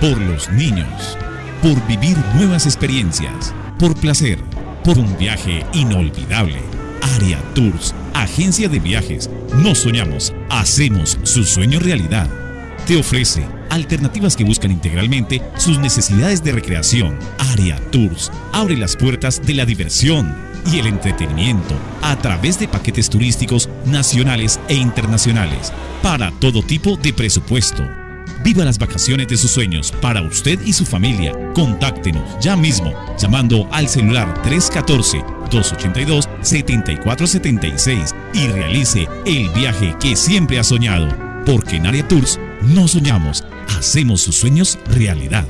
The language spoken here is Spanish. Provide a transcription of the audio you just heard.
por los niños, por vivir nuevas experiencias, por placer, por un viaje inolvidable. Aria Tours, agencia de viajes. No soñamos, hacemos su sueño realidad. Te ofrece alternativas que buscan integralmente sus necesidades de recreación. Aria Tours abre las puertas de la diversión y el entretenimiento a través de paquetes turísticos nacionales e internacionales para todo tipo de presupuesto. Viva las vacaciones de sus sueños para usted y su familia. Contáctenos ya mismo llamando al celular 314-282-7476 y realice el viaje que siempre ha soñado. Porque en Aria Tours no soñamos, hacemos sus sueños realidad.